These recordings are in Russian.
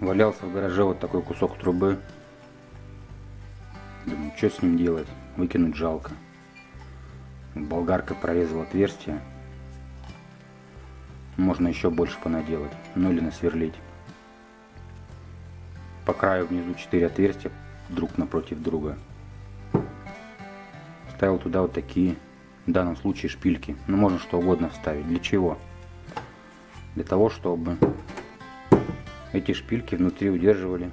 Валялся в гараже вот такой кусок трубы. Думаю, что с ним делать? Выкинуть жалко. Болгаркой прорезал отверстие. Можно еще больше понаделать. Ну или насверлить. По краю внизу 4 отверстия друг напротив друга. Ставил туда вот такие, в данном случае шпильки. Но можно что угодно вставить. Для чего? Для того, чтобы эти шпильки внутри удерживали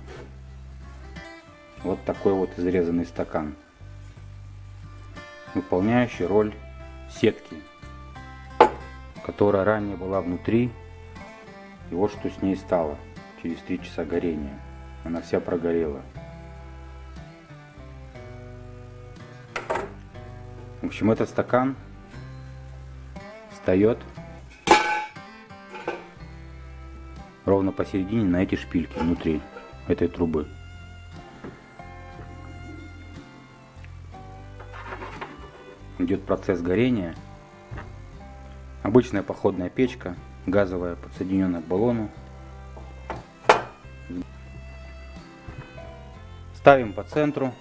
вот такой вот изрезанный стакан, выполняющий роль сетки, которая ранее была внутри. И вот что с ней стало через 3 часа горения. Она вся прогорела. В общем, этот стакан встает ровно посередине на эти шпильки внутри этой трубы. Идет процесс горения. Обычная походная печка, газовая, подсоединенная к баллону. Ставим по центру.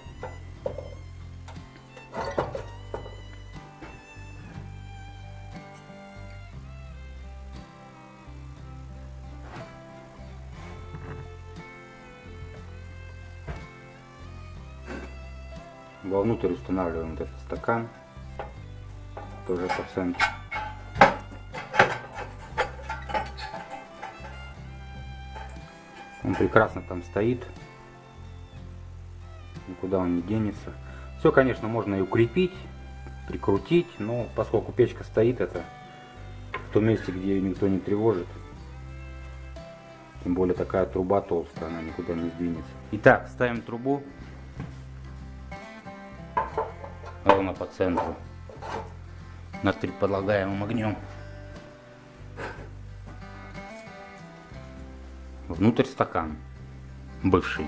Вовнутрь устанавливаем вот этот стакан, тоже по центру. Он прекрасно там стоит, никуда он не денется. Все, конечно, можно и укрепить, прикрутить, но поскольку печка стоит, это в том месте, где ее никто не тревожит. Тем более такая труба толстая, она никуда не сдвинется. Итак, ставим трубу ровно по центру над предполагаемым огнем. Внутрь стакан бывший.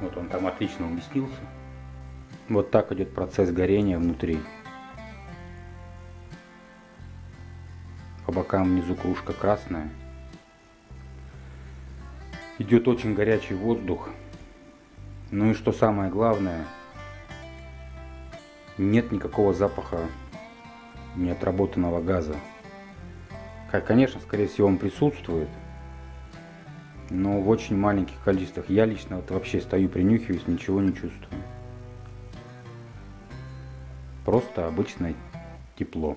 Вот он там отлично уместился. Вот так идет процесс горения внутри. По бокам внизу кружка красная. Идет очень горячий воздух. Ну и что самое главное, нет никакого запаха неотработанного газа. Конечно, скорее всего, он присутствует, но в очень маленьких количествах. Я лично вот вообще стою, принюхиваюсь, ничего не чувствую. Просто обычное тепло.